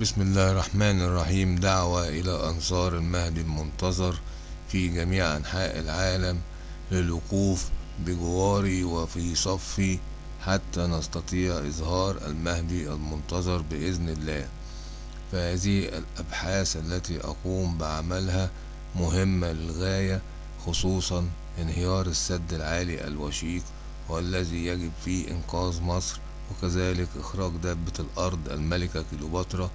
بسم الله الرحمن الرحيم. دعوة إلى أنصار المهدي المنتظر في جميع أنحاء العالم للوقوف بجواري وفي صفي حتى نستطيع إظهار المهدي المنتظر بإذن الله. فهذه الأبحاث التي أقوم بعملها مهمة للغاية خصوصا انهيار السد العالي الوشيق والذي يجب فيه إنقاذ مصر وكذلك إخراج دابة الأرض الملكة كيلوباترا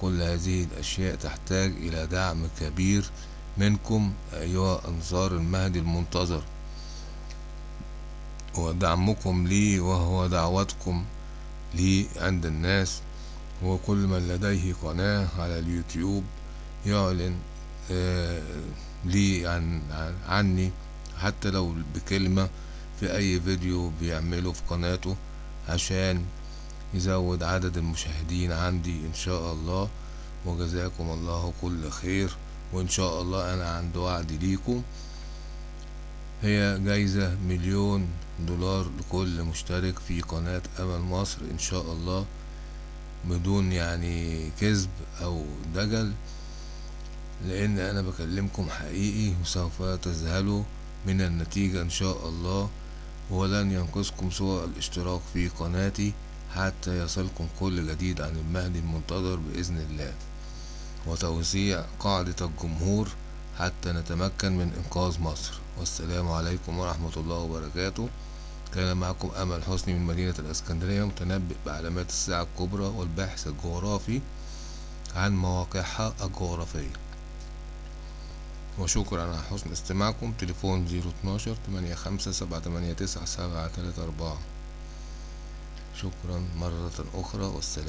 كل هذه الأشياء تحتاج إلى دعم كبير منكم أيها أنصار المهدي المنتظر. ودعمكم لي وهو دعوتكم لي عند الناس وكل من لديه قناة على اليوتيوب يعلن آه لي عن عني حتى لو بكلمة في أي فيديو بيعمله في قناته. عشان يزود عدد المشاهدين عندي إن شاء الله. وجزاكم الله كل خير. وإن شاء الله أنا عند وعد ليكم. هي جايزة مليون دولار لكل مشترك في قناة أمل مصر إن شاء الله. بدون يعني كذب أو دجل. لأن أنا بكلمكم حقيقي وسوف تذهلوا من النتيجة إن شاء الله. ولن ينقصكم سوى الاشتراك في قناتي حتى يصلكم كل جديد عن المهدي المنتظر بإذن الله. وتوسيع قاعدة الجمهور حتى نتمكن من إنقاذ مصر. والسلام عليكم ورحمة الله وبركاته. كان معكم أمل حسني من مدينة الإسكندرية متنبئ بعلامات الساعة الكبرى والباحث الجغرافي عن مواقعها الجغرافية. وشكرا على حسن استماعكم. تليفون زيرو اتناشر تمانية خمسة سبعة تمانية تسعة سبعة تلاتة أربعة. شكرا مرة أخرى والسلام